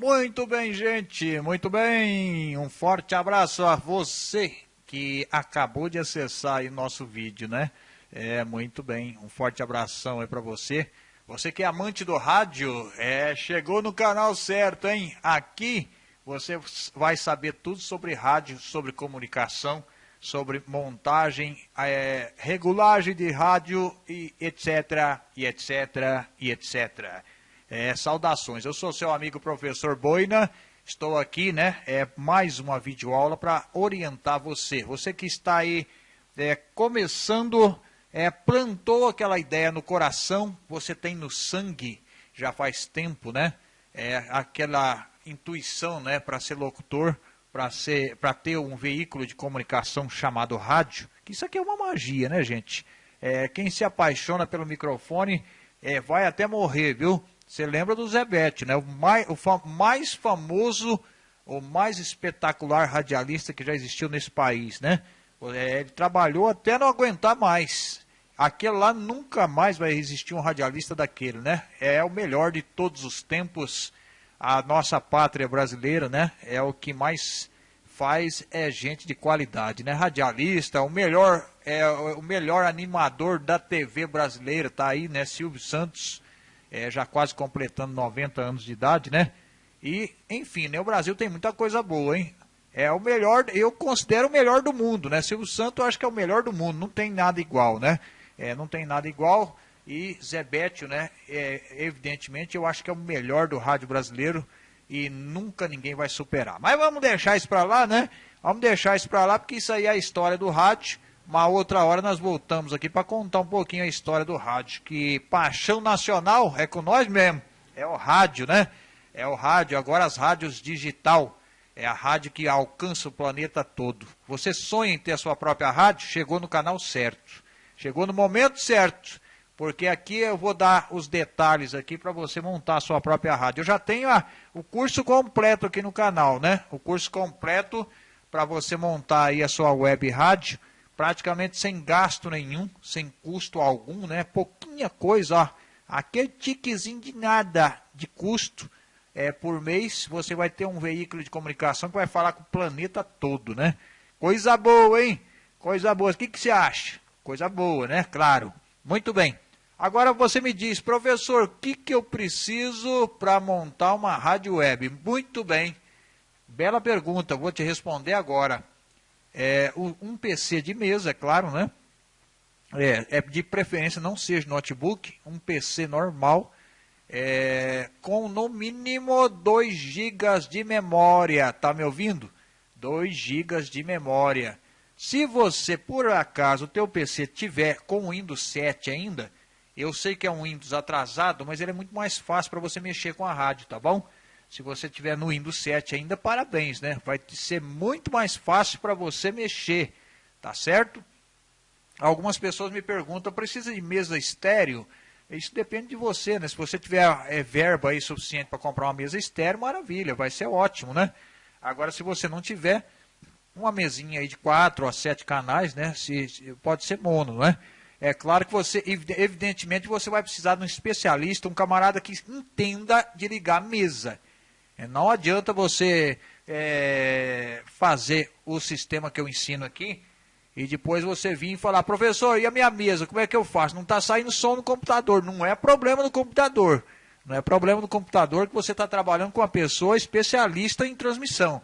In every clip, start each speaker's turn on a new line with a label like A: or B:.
A: Muito bem, gente, muito bem. Um forte abraço a você que acabou de acessar aí nosso vídeo, né? É, muito bem. Um forte abração aí para você. Você que é amante do rádio, é, chegou no canal certo, hein? Aqui você vai saber tudo sobre rádio, sobre comunicação, sobre montagem, é, regulagem de rádio e etc, e etc, e etc. É, saudações, eu sou seu amigo professor Boina, estou aqui, né, é mais uma videoaula para orientar você. Você que está aí é, começando, é, plantou aquela ideia no coração, você tem no sangue, já faz tempo, né, é, aquela intuição, né, para ser locutor, para ser, para ter um veículo de comunicação chamado rádio, isso aqui é uma magia, né, gente? É, quem se apaixona pelo microfone é, vai até morrer, viu? Você lembra do Zebete, né? O mais, o mais famoso, o mais espetacular radialista que já existiu nesse país, né? É, ele trabalhou até não aguentar mais. Aquele lá nunca mais vai existir um radialista daquele, né? É o melhor de todos os tempos. A nossa pátria brasileira, né? É o que mais faz é gente de qualidade, né? Radialista, o melhor é o melhor animador da TV brasileira, tá aí, né? Silvio Santos é, já quase completando 90 anos de idade, né? E, enfim, né, o Brasil tem muita coisa boa, hein? É o melhor, eu considero o melhor do mundo, né? Silvio Santos eu acho que é o melhor do mundo, não tem nada igual, né? É, não tem nada igual. E Zé Bétio, né? É, evidentemente, eu acho que é o melhor do rádio brasileiro e nunca ninguém vai superar. Mas vamos deixar isso para lá, né? Vamos deixar isso para lá, porque isso aí é a história do rádio. Uma outra hora nós voltamos aqui para contar um pouquinho a história do rádio. Que paixão nacional é com nós mesmo. É o rádio, né? É o rádio, agora as rádios digital. É a rádio que alcança o planeta todo. Você sonha em ter a sua própria rádio? Chegou no canal certo. Chegou no momento certo. Porque aqui eu vou dar os detalhes aqui para você montar a sua própria rádio. Eu já tenho a, o curso completo aqui no canal, né? O curso completo para você montar aí a sua web rádio praticamente sem gasto nenhum, sem custo algum, né? Pouquinha coisa, ó. Aquele tiquezinho de nada de custo é, por mês, você vai ter um veículo de comunicação que vai falar com o planeta todo, né? Coisa boa, hein? Coisa boa. O que, que você acha? Coisa boa, né? Claro. Muito bem. Agora você me diz, professor, o que, que eu preciso para montar uma rádio web? Muito bem. Bela pergunta, vou te responder agora. É, um PC de mesa, é claro, né? É, é, de preferência não seja notebook, um PC normal, é, com no mínimo 2 GB de memória, tá me ouvindo? 2 GB de memória. Se você, por acaso, o teu PC tiver com Windows 7 ainda, eu sei que é um Windows atrasado, mas ele é muito mais fácil para você mexer com a rádio, tá bom? Se você tiver no Windows 7 ainda, parabéns, né? Vai ser muito mais fácil para você mexer, tá certo? Algumas pessoas me perguntam, precisa de mesa estéreo? Isso depende de você, né? Se você tiver é, verba aí suficiente para comprar uma mesa estéreo, maravilha, vai ser ótimo, né? Agora, se você não tiver, uma mesinha aí de 4 a 7 canais, né? Se, pode ser mono, né? É claro que você, evidentemente, você vai precisar de um especialista, um camarada que entenda de ligar a mesa. É, não adianta você é, fazer o sistema que eu ensino aqui e depois você vir e falar, professor, e a minha mesa, como é que eu faço? Não está saindo som no computador. Não é problema no computador. Não é problema no computador que você está trabalhando com uma pessoa especialista em transmissão.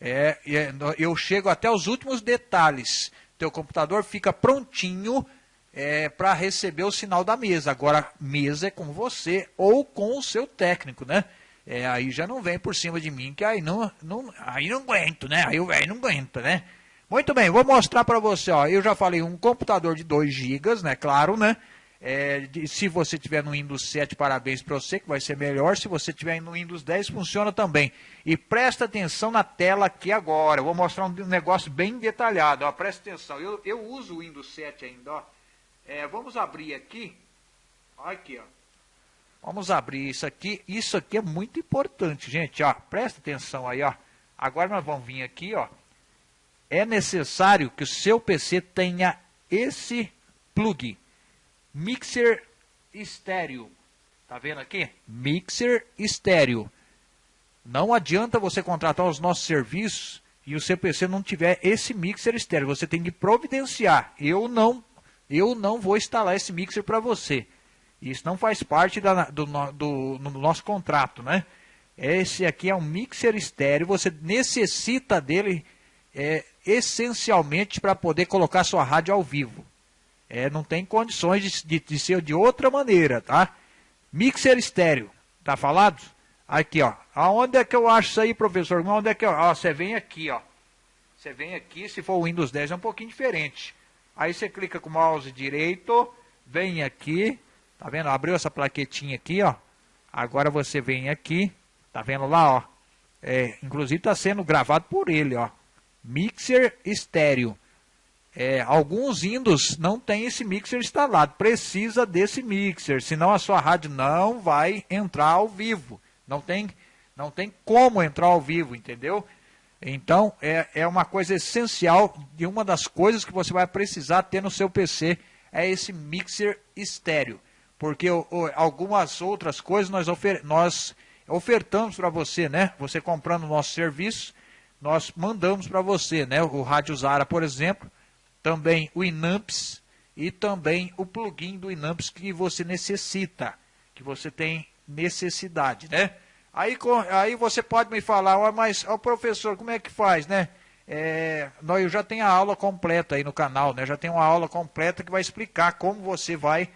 A: É, é, eu chego até os últimos detalhes. Teu computador fica prontinho é, para receber o sinal da mesa. Agora, mesa é com você ou com o seu técnico, né? É, aí já não vem por cima de mim, que aí não, não, aí não aguento, né? Aí o velho não aguenta, né? Muito bem, vou mostrar para você, ó, eu já falei um computador de 2 GB, né? Claro, né? É, de, se você tiver no Windows 7, parabéns para você, que vai ser melhor. Se você tiver no Windows 10, funciona também. E presta atenção na tela aqui agora. Eu vou mostrar um negócio bem detalhado. Ó, presta atenção. Eu, eu uso o Windows 7 ainda. Ó. É, vamos abrir aqui. Aqui, ó. Vamos abrir isso aqui. Isso aqui é muito importante, gente. Ó, presta atenção aí. Ó. Agora nós vamos vir aqui. Ó. É necessário que o seu PC tenha esse plug. Mixer estéreo. Tá vendo aqui? Mixer estéreo. Não adianta você contratar os nossos serviços e o seu PC não tiver esse mixer estéreo. Você tem que providenciar. Eu não, eu não vou instalar esse mixer para você. Isso não faz parte da, do, do, do, nosso contrato, né? Esse aqui é um mixer estéreo. Você necessita dele é, essencialmente para poder colocar sua rádio ao vivo. É, não tem condições de, de, de, ser de outra maneira, tá? Mixer estéreo, tá falado? Aqui, ó. Aonde é que eu acho isso aí, professor? Onde é que eu... Ó, você vem aqui, ó. Você vem aqui, se for o Windows 10 é um pouquinho diferente. Aí você clica com o mouse direito, vem aqui, tá vendo? Abriu essa plaquetinha aqui, ó. Agora você vem aqui, tá vendo lá, ó. É, inclusive está sendo gravado por ele, ó. Mixer estéreo. É, alguns Windows não tem esse mixer instalado, precisa desse mixer, senão a sua rádio não vai entrar ao vivo. Não tem, não tem como entrar ao vivo, entendeu? Então, é, é uma coisa essencial e uma das coisas que você vai precisar ter no seu PC é esse mixer estéreo. Porque algumas outras coisas nós, ofer, nós ofertamos para você, né? Você comprando o nosso serviço, nós mandamos para você, né? O Rádio Zara, por exemplo, também o Inamps e também o plugin do Inamps que você necessita, que você tem necessidade, né? Aí, aí você pode me falar, oh, mas oh, professor, como é que faz, né? É, eu já tenho a aula completa aí no canal, né? Já tem uma aula completa que vai explicar como você vai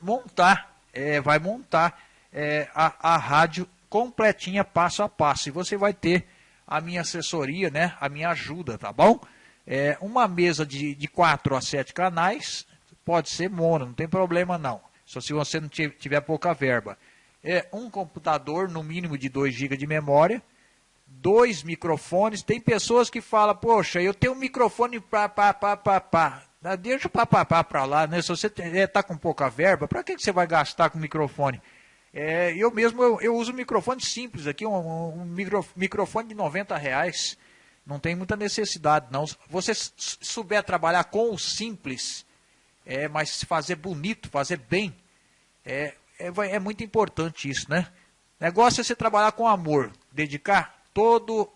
A: montar, é, vai montar é, a, a rádio completinha, passo a passo. E você vai ter a minha assessoria, né? A minha ajuda, tá bom? É, uma mesa de, de 4 a 7 canais, pode ser mono, não tem problema não. Só se você não tiver pouca verba. É um computador, no mínimo de 2 GB de memória, dois microfones. Tem pessoas que falam, poxa, eu tenho um microfone para pá, pá, pá, pá. Ah, deixa o papapá para lá, né? Se você está é, com pouca verba, para que, que você vai gastar com microfone? É, eu mesmo eu, eu, uso um microfone simples aqui, um, um micro, microfone de 90 reais. Não tem muita necessidade, não. Você souber trabalhar com o simples, é, mas fazer bonito, fazer bem, é, é, é muito importante isso, né? Negócio é você trabalhar com amor, dedicar todo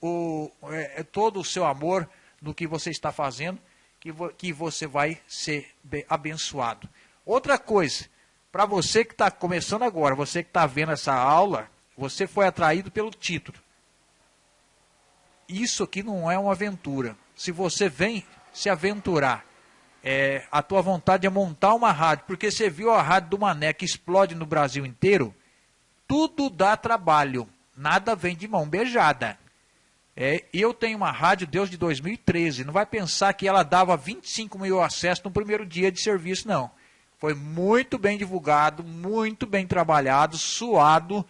A: o, é, é todo o seu amor no que você está fazendo, que, vo, que você vai ser abençoado. Outra coisa, para você que está começando agora, você que está vendo essa aula, você foi atraído pelo título isso aqui não é uma aventura. Se você vem se aventurar, é, a tua vontade é montar uma rádio, porque você viu a rádio do Mané que explode no Brasil inteiro, tudo dá trabalho, nada vem de mão beijada. É, eu tenho uma rádio Deus de 2013, não vai pensar que ela dava 25 mil acessos no primeiro dia de serviço, não. Foi muito bem divulgado, muito bem trabalhado, suado,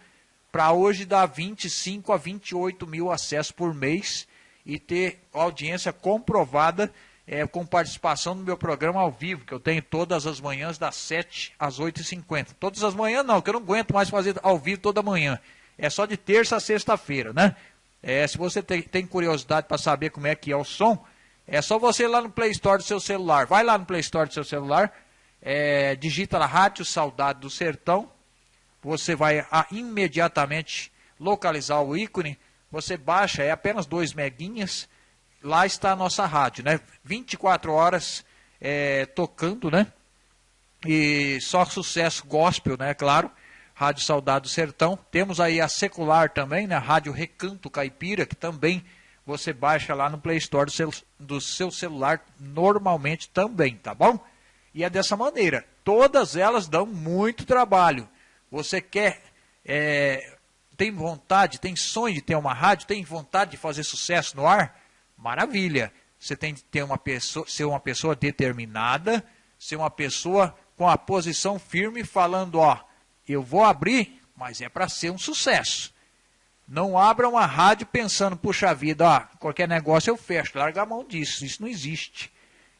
A: para hoje dar 25 a 28 mil acessos por mês e ter audiência comprovada é, com participação no meu programa ao vivo, que eu tenho todas as manhãs das 7 às 8h50. Todas as manhãs não, que eu não aguento mais fazer ao vivo toda manhã. É só de terça a sexta-feira, né? É, se você tem, tem curiosidade para saber como é que é o som, é só você ir lá no Play Store do seu celular. Vai lá no Play Store do seu celular, é, digita lá Rádio Saudade do Sertão, você vai a, imediatamente localizar o ícone, você baixa, é apenas 2 meguinhas, lá está a nossa rádio, né? 24 horas é, tocando, né? E só sucesso gospel, né? Claro. Rádio Saudade do Sertão. Temos aí a secular também, né? Rádio Recanto Caipira, que também você baixa lá no Play Store do seu, do seu celular normalmente também, tá bom? E é dessa maneira. Todas elas dão muito trabalho. Você quer, é, tem vontade, tem sonho de ter uma rádio, tem vontade de fazer sucesso no ar? Maravilha. Você tem que ter uma pessoa, ser uma pessoa determinada, ser uma pessoa com a posição firme, falando, ó, eu vou abrir, mas é para ser um sucesso. Não abra uma rádio pensando, puxa vida, ó, qualquer negócio eu fecho, larga a mão disso, isso não existe.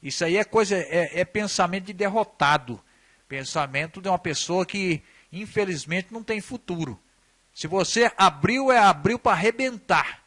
A: Isso aí é coisa, é, é pensamento de derrotado, pensamento de uma pessoa que infelizmente não tem futuro. Se você abriu, é abriu para arrebentar.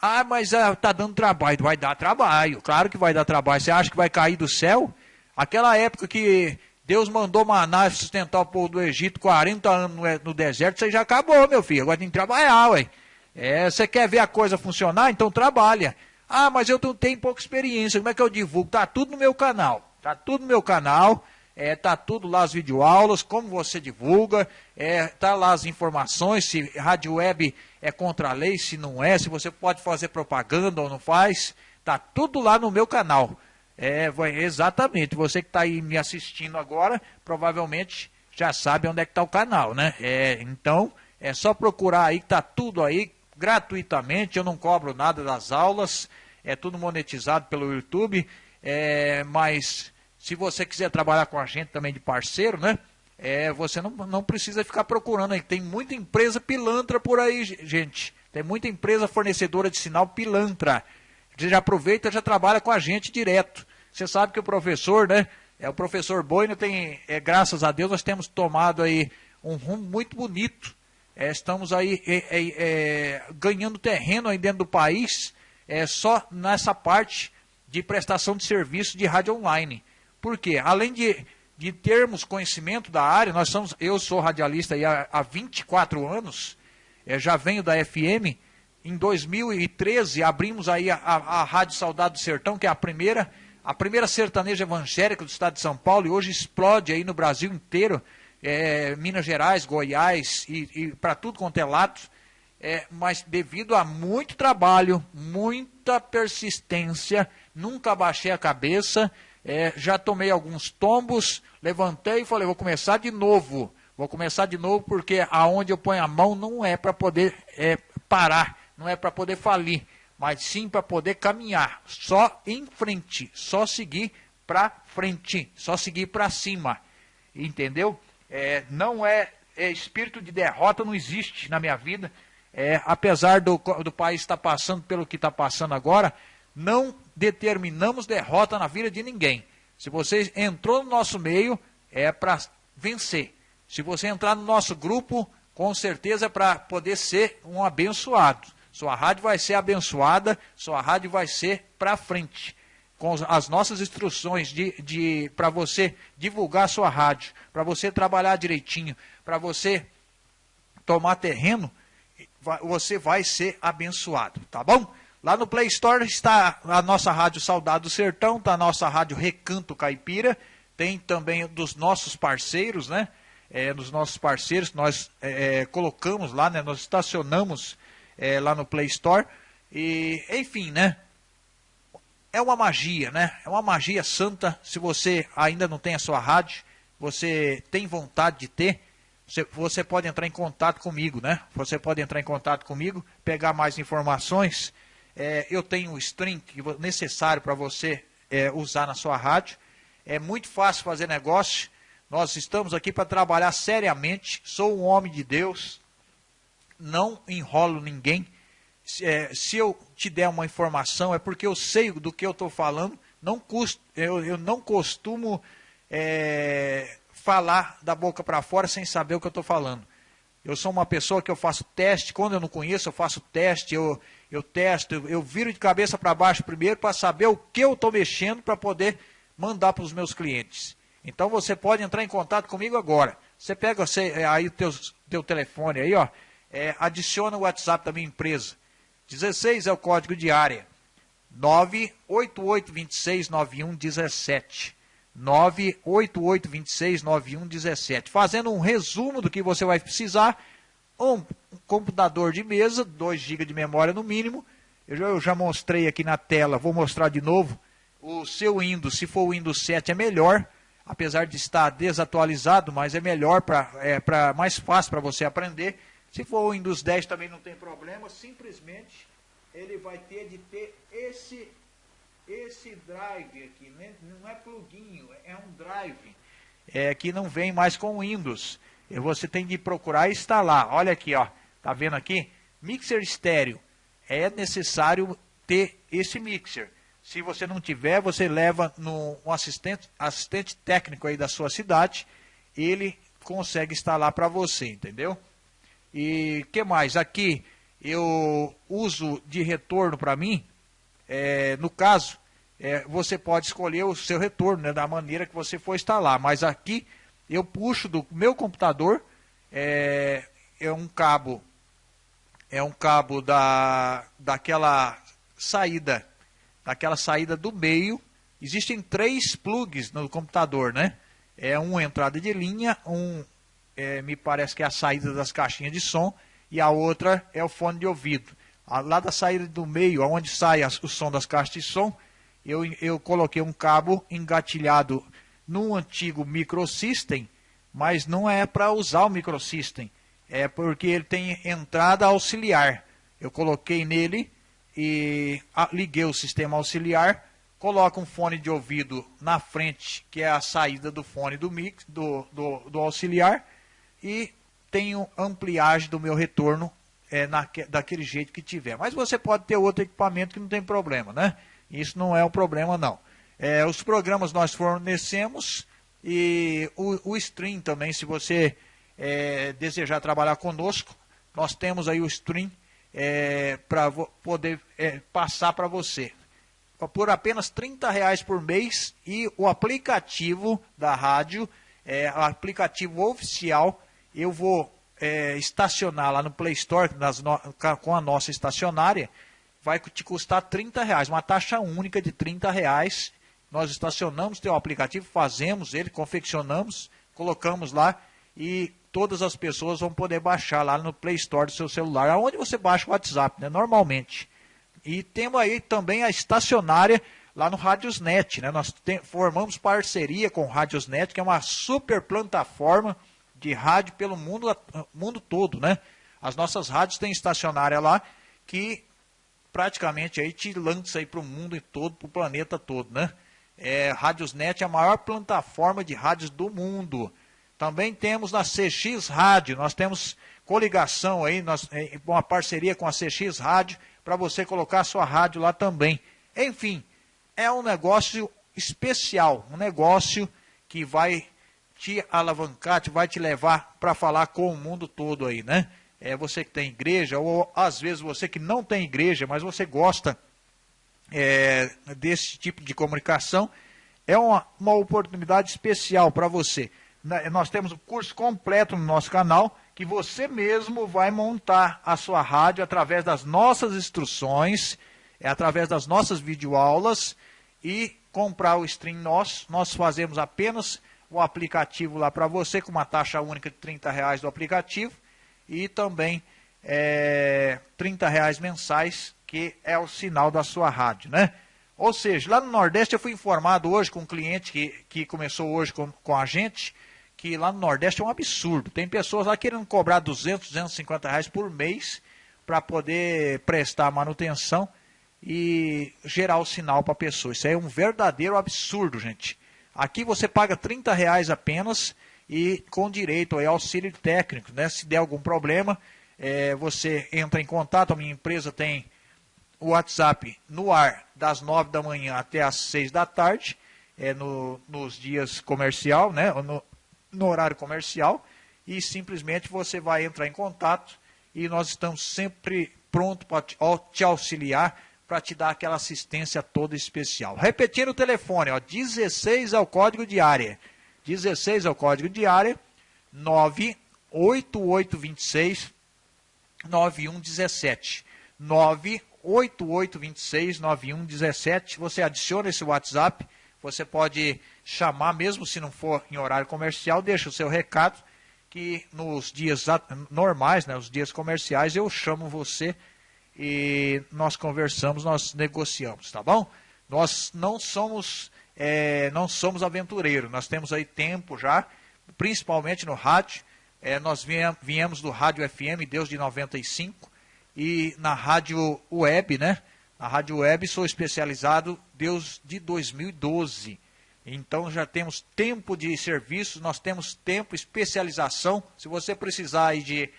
A: Ah, mas está ah, dando trabalho. Vai dar trabalho, claro que vai dar trabalho. Você acha que vai cair do céu? Aquela época que Deus mandou maná sustentar o povo do Egito 40 anos no, deserto, você já acabou, meu filho. Agora tem que trabalhar, ué. É, você quer ver a coisa funcionar? Então trabalha. Ah, mas eu tenho pouca experiência, como é que eu divulgo? Tá tudo no meu canal. Tá tudo no meu canal. É, tá tudo lá as videoaulas, como você divulga, é, tá lá as informações, se rádio web é contra a lei, se não é, se você pode fazer propaganda ou não faz, tá tudo lá no meu canal. É, exatamente, você que está aí me assistindo agora, provavelmente já sabe onde é que está o canal, né? É, então, é só procurar aí, tá tudo aí, gratuitamente, eu não cobro nada das aulas, é tudo monetizado pelo YouTube, é, mas se você quiser trabalhar com a gente também de parceiro, né? É, você não, não precisa ficar procurando aí. Tem muita empresa pilantra por aí, gente. Tem muita empresa fornecedora de sinal pilantra. Você já aproveita já trabalha com a gente direto. Você sabe que o professor, né? É o professor Boino tem, é, graças a Deus, nós temos tomado aí um rumo muito bonito. É, estamos aí é, é, é ganhando terreno aí dentro do país, é, só nessa parte de prestação de serviço de rádio online. Por quê? Além de, de termos conhecimento da área, nós somos, eu sou radialista há, há 24 anos, é, já venho da FM. Em 2013 abrimos aí a, a, a Rádio Saudade do Sertão, que é a primeira, a primeira sertaneja evangélica do estado de São Paulo, e hoje explode aí no Brasil inteiro, é, Minas Gerais, Goiás e, e para tudo quanto é lado. É, mas devido a muito trabalho, muita persistência, nunca baixei a cabeça, é, já tomei alguns tombos, levantei e falei, vou começar de novo. Vou começar de novo porque aonde eu ponho a mão não é para poder é, parar, não é para poder falir, mas sim para poder caminhar. Só em frente, só seguir para frente, só seguir para cima. Entendeu? É, não é, é, espírito de derrota, não existe na minha vida. É, apesar do, do país estar passando pelo que está passando agora, não determinamos derrota na vida de ninguém. Se você entrou no nosso meio, é para vencer. Se você entrar no nosso grupo, com certeza é para poder ser um abençoado. Sua rádio vai ser abençoada, sua rádio vai ser para frente. Com as nossas instruções de, de para você divulgar sua rádio, para você trabalhar direitinho, para você tomar terreno, você vai ser abençoado, tá bom? Lá no Play Store está a nossa rádio Saudade do Sertão, está a nossa rádio Recanto Caipira, tem também dos nossos parceiros, né? É, dos nossos parceiros, nós é, é, colocamos lá, né? Nós estacionamos é, lá no Play Store. E, enfim, né? É uma magia, né? É uma magia santa. Se você ainda não tem a sua rádio, você tem vontade de ter, você, você pode entrar em contato comigo, né? Você pode entrar em contato comigo, pegar mais informações é, eu tenho o stream necessário para você é, usar na sua rádio. É muito fácil fazer negócio. Nós estamos aqui para trabalhar seriamente. Sou um homem de Deus. Não enrolo ninguém. É, se eu te der uma informação, é porque eu sei do que eu estou falando. Não custo, eu, eu não costumo é, falar da boca para fora sem saber o que eu estou falando. Eu sou uma pessoa que eu faço teste, quando eu não conheço, eu faço teste, eu, eu testo, eu, eu viro de cabeça para baixo primeiro para saber o que eu estou mexendo para poder mandar para os meus clientes. Então você pode entrar em contato comigo agora. Você pega você, aí o teu, teu telefone aí, ó, é, adiciona o WhatsApp da minha empresa. 16 é o código de área. 988269117. 988269117. Fazendo um resumo do que você vai precisar um computador de mesa, 2 GB de memória no mínimo. Eu já, eu já, mostrei aqui na tela, vou mostrar de novo. O seu Windows, se for o Windows 7, é melhor, apesar de estar desatualizado, mas é melhor, pra, é pra, mais fácil para você aprender. Se for o Windows 10 também não tem problema, simplesmente ele vai ter de ter esse, esse drive aqui, né? não é plugin, é um drive, é, que não vem mais com Windows você tem de procurar instalar. Olha aqui, ó. Tá vendo aqui? Mixer estéreo. É necessário ter esse mixer. Se você não tiver, você leva no um assistente, assistente técnico aí da sua cidade, ele consegue instalar para você, entendeu? E que mais? Aqui eu uso de retorno para mim, é, no caso, é, você pode escolher o seu retorno, né, da maneira que você for instalar. Mas aqui eu puxo do meu computador, é, é um cabo, é um cabo da, daquela saída, daquela saída do meio. Existem três plugs no computador, né? É um entrada de linha, um é, me parece que é a saída das caixinhas de som e a outra é o fone de ouvido. Lá da saída do meio, onde sai o som das caixas de som, eu, eu coloquei um cabo engatilhado num antigo microsystem, mas não é para usar o microsystem, é porque ele tem entrada auxiliar. Eu coloquei nele e liguei o sistema auxiliar, coloco um fone de ouvido na frente, que é a saída do fone do, mix, do, do, do auxiliar, e tenho ampliagem do meu retorno é, daquele jeito que tiver. Mas você pode ter outro equipamento que não tem problema, né? Isso não é um problema, não. É, os programas nós fornecemos e o, o stream também, se você é, desejar trabalhar conosco, nós temos aí o stream é, para poder é, passar para você. Por apenas 30 reais por mês e o aplicativo da rádio, é, o aplicativo oficial, eu vou é, estacionar lá no Play Store no, com a nossa estacionária, vai te custar 30 reais, uma taxa única de 30 reais. Nós estacionamos teu aplicativo, fazemos ele, confeccionamos, colocamos lá e todas as pessoas vão poder baixar lá no Play Store do seu celular, aonde você baixa o WhatsApp, né, normalmente. E temos aí também a estacionária lá no Radiosnet, né? Nós formamos parceria com o Radiosnet, que é uma super plataforma de rádio pelo mundo, mundo todo, né? As nossas rádios têm estacionária lá que praticamente aí te lança aí para o mundo todo, para o planeta todo, né? É, Radiosnet é a maior plataforma de rádios do mundo. Também temos na CX Rádio, nós temos coligação aí, nós, é, uma parceria com a CX Rádio, para você colocar a sua rádio lá também. Enfim, é um negócio especial, um negócio que vai te alavancar, te vai te levar para falar com o mundo todo aí, né? É você que tem igreja, ou às vezes você que não tem igreja, mas você gosta é, desse tipo de comunicação, é uma, uma oportunidade especial para você. Nós temos um curso completo no nosso canal, que você mesmo vai montar a sua rádio através das nossas instruções, é através das nossas videoaulas e comprar o stream nosso. Nós fazemos apenas o aplicativo lá para você, com uma taxa única de 30 reais do aplicativo e também é, 30 reais mensais, que é o sinal da sua rádio, né? Ou seja, lá no Nordeste eu fui informado hoje com um cliente que, que começou hoje com, com a gente, que lá no Nordeste é um absurdo. Tem pessoas lá querendo cobrar 200, 250 reais por mês para poder prestar manutenção e gerar o sinal para a pessoa. Isso é um verdadeiro absurdo, gente. Aqui você paga 30 reais apenas e com direito ao auxílio técnico. Né? Se der algum problema, é, você entra em contato. A minha empresa tem o WhatsApp no ar das 9 da manhã até as 6 da tarde, é, no, nos dias comercial, né? no, no horário comercial e simplesmente você vai entrar em contato e nós estamos sempre prontos para te auxiliar para te dar aquela assistência toda especial. Repetindo o telefone, ó, 16 é o código de área. 16 é o código de área, 98826 9117. 98826 9117. Você adiciona esse WhatsApp, você pode chamar, mesmo se não for em horário comercial, deixa o seu recado, que nos dias normais, né, os dias comerciais, eu chamo você e nós conversamos, nós negociamos, tá bom? Nós não somos, é, não somos aventureiros, nós temos aí tempo já, principalmente no rádio, é, nós viemos do rádio FM Deus de 95 e na rádio web, né? Na rádio web sou especializado Deus de 2012. Então já temos tempo de serviço, nós temos tempo, especialização. Se você precisar aí de,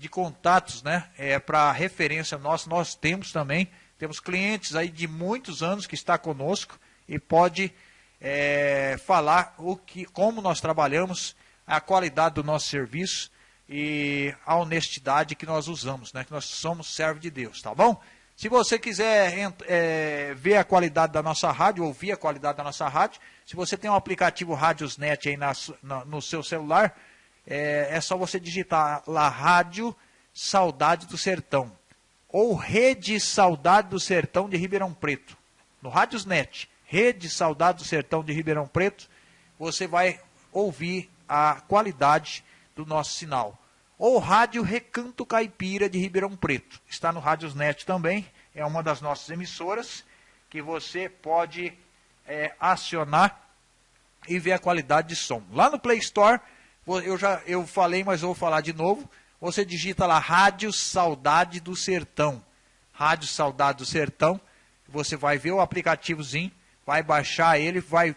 A: de contatos né, é, para referência nossa, nós temos também. Temos clientes aí de muitos anos que está conosco e pode é, falar o que, como nós trabalhamos, a qualidade do nosso serviço e a honestidade que nós usamos, né, que nós somos servo de Deus, tá bom? Se você quiser é, ver a qualidade da nossa rádio, ouvir a qualidade da nossa rádio, se você tem um aplicativo Rádiosnet aí na, na, no seu celular, é, é só você digitar lá Rádio Saudade do Sertão. Ou Rede Saudade do Sertão de Ribeirão Preto. No Rádiosnet, Rede Saudade do Sertão de Ribeirão Preto, você vai ouvir a qualidade do nosso sinal ou Rádio Recanto Caipira de Ribeirão Preto. Está no Rádiosnet também, é uma das nossas emissoras que você pode é, acionar e ver a qualidade de som. Lá no Play Store, eu já eu falei, mas vou falar de novo. Você digita lá Rádio Saudade do Sertão. Rádio Saudade do Sertão. Você vai ver o aplicativozinho, vai baixar ele, vai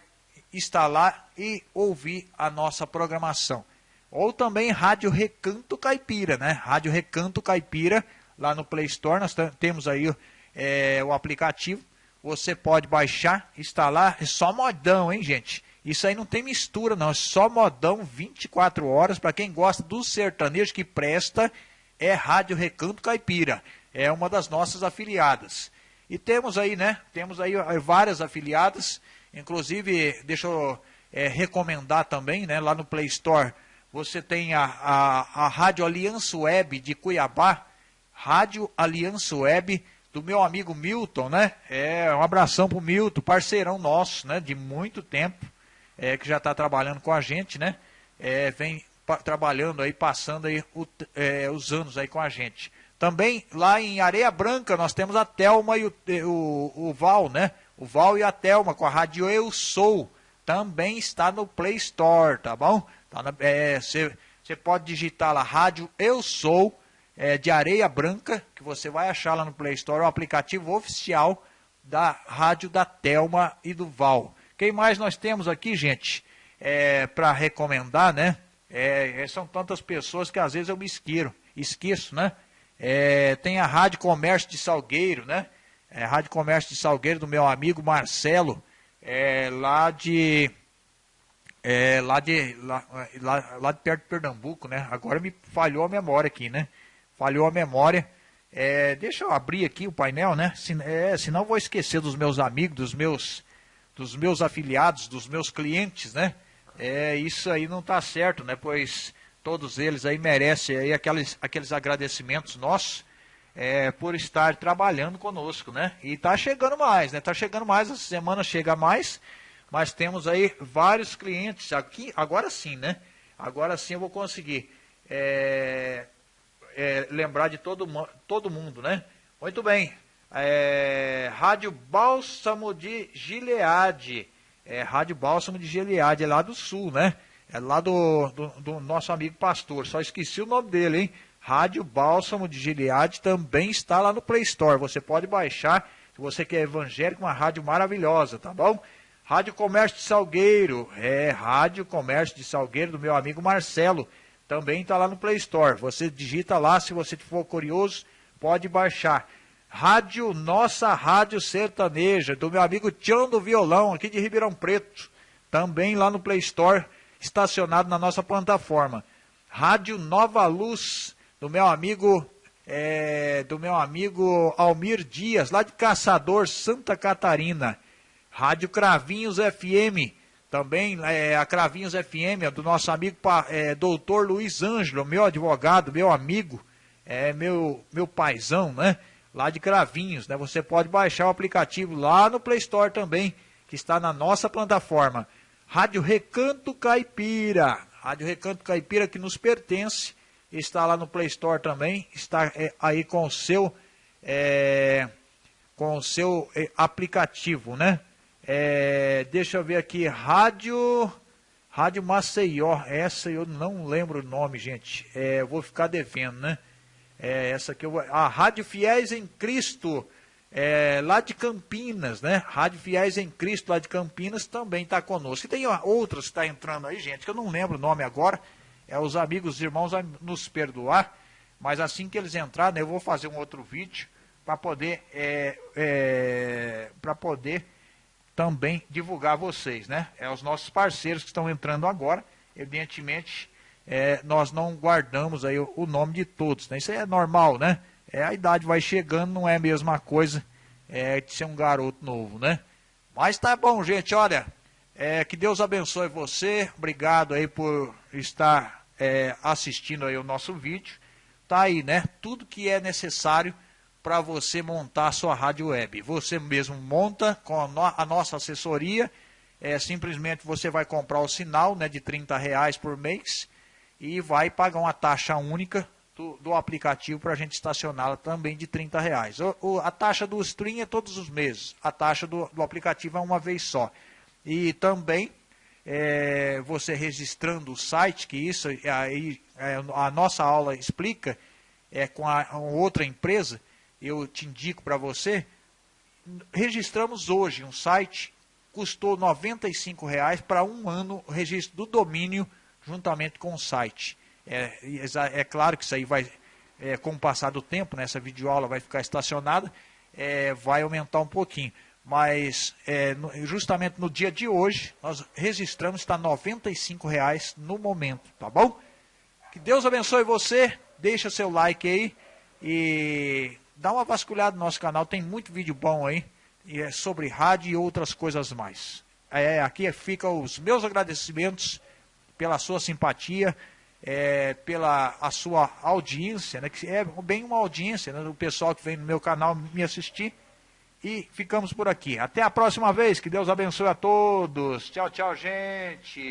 A: instalar e ouvir a nossa programação. Ou também Rádio Recanto Caipira, né? Rádio Recanto Caipira, lá no Play Store, nós temos aí é, o aplicativo. Você pode baixar, instalar, é só modão, hein, gente? Isso aí não tem mistura, não. É só modão 24 horas. Para quem gosta do sertanejo que presta, é Rádio Recanto Caipira. É uma das nossas afiliadas. E temos aí, né? Temos aí várias afiliadas. Inclusive, deixa eu é, recomendar também, né? Lá no Play Store você tem a, a, a Rádio Aliança Web de Cuiabá, Rádio Aliança Web do meu amigo Milton, né? É, um abração pro Milton, parceirão nosso, né? De muito tempo, é, que já está trabalhando com a gente, né? É, vem trabalhando aí, passando aí o, é, os anos aí com a gente. Também lá em Areia Branca nós temos a Telma e o, o, o Val, né? O Val e a Telma com a Rádio Eu Sou. Também está no Play Store, tá bom? Você tá é, pode digitar lá, rádio Eu Sou, é, de Areia Branca, que você vai achar lá no Play Store, o aplicativo oficial da rádio da Telma e do Val. Quem mais nós temos aqui, gente, é, para recomendar, né? É, é, são tantas pessoas que às vezes eu me esqueço, esqueço né? É, tem a Rádio Comércio de Salgueiro, né? É, Rádio Comércio de Salgueiro do meu amigo Marcelo, é, lá de é, lá, de, lá, lá, lá de perto de Pernambuco, né? Agora me falhou a memória aqui, né? Falhou a memória. É, deixa eu abrir aqui o painel, né? Se, é, senão vou esquecer dos meus amigos, dos meus, dos meus afiliados, dos meus clientes, né? É, isso aí não está certo, né? Pois todos eles aí merecem aí aqueles, aqueles agradecimentos nossos é, por estar trabalhando conosco, né? E está chegando mais, né? Está chegando mais, essa semana chega mais mas temos aí vários clientes aqui, agora sim, né? Agora sim eu vou conseguir é, é, lembrar de todo, todo mundo, né? Muito bem. É, Rádio Bálsamo de Gileade. É, Rádio Bálsamo de Gileade, é lá do sul, né? É lá do, do, do, nosso amigo pastor. Só esqueci o nome dele, hein? Rádio Bálsamo de Gileade também está lá no Play Store. Você pode baixar, se você quer evangélico, uma rádio maravilhosa, tá bom? Rádio Comércio de Salgueiro, é Rádio Comércio de Salgueiro do meu amigo Marcelo, também está lá no Play Store. Você digita lá, se você for curioso, pode baixar. Rádio Nossa Rádio Sertaneja, do meu amigo Tião do Violão, aqui de Ribeirão Preto, também lá no Play Store, estacionado na nossa plataforma. Rádio Nova Luz, do meu amigo é, do meu amigo Almir Dias, lá de Caçador, Santa Catarina. Rádio Cravinhos FM, também é, a Cravinhos FM, do nosso amigo é, doutor Luiz Ângelo, meu advogado, meu amigo, é meu, meu paizão, né? Lá de Cravinhos, né? Você pode baixar o aplicativo lá no Play Store também, que está na nossa plataforma. Rádio Recanto Caipira, Rádio Recanto Caipira que nos pertence, está lá no Play Store também, está é, aí com o seu, é, com o seu é, aplicativo, né? É, deixa eu ver aqui, Rádio Rádio Maceió, essa eu não lembro o nome, gente. É, vou ficar devendo, né? É, essa aqui eu. A Rádio Fiéis em Cristo, é, lá de Campinas, né? Rádio Fiéis em Cristo, lá de Campinas, também está conosco. E tem outras que está entrando aí, gente, que eu não lembro o nome agora. É os amigos, os irmãos a nos perdoar. Mas assim que eles entrarem, eu vou fazer um outro vídeo para poder, é, é, para poder também divulgar vocês, né? É os nossos parceiros que estão entrando agora. Evidentemente, é, nós não guardamos aí o, o, nome de todos, né? Isso é normal, né? é, a idade vai chegando, não é a mesma coisa é, de ser um garoto novo, né? Mas tá bom, gente, olha, é, que Deus abençoe você, obrigado aí por estar é, assistindo aí o nosso vídeo. Tá aí, né? Tudo que é necessário para você montar a sua rádio web. Você mesmo monta com a, no a nossa assessoria, é, simplesmente você vai comprar o sinal né, de 30 reais por mês e vai pagar uma taxa única do, do aplicativo para a gente estacioná-la também de 30 reais. O, o, a taxa do stream é todos os meses, a taxa do, do aplicativo é uma vez só. E também é, você registrando o site, que isso aí é, a nossa aula explica, é com a, a outra empresa, eu te indico para você, registramos hoje um site, custou R$ 95,00 para um ano o registro do domínio juntamente com o site. É, é claro que isso aí vai, é, com o passar do tempo, né, essa videoaula vai ficar estacionada, é, vai aumentar um pouquinho. Mas é, no, justamente no dia de hoje, nós registramos, está R$ 95,00 no momento, tá bom? Que Deus abençoe você, deixa seu like aí e dá uma vasculhada no nosso canal, tem muito vídeo bom aí é sobre rádio e outras coisas mais. É, aqui ficam os meus agradecimentos pela sua simpatia, é, pela a sua audiência, né, que é bem uma audiência né, do pessoal que vem no meu canal me assistir. E ficamos por aqui. Até a próxima vez. Que Deus abençoe a todos. Tchau, tchau, gente.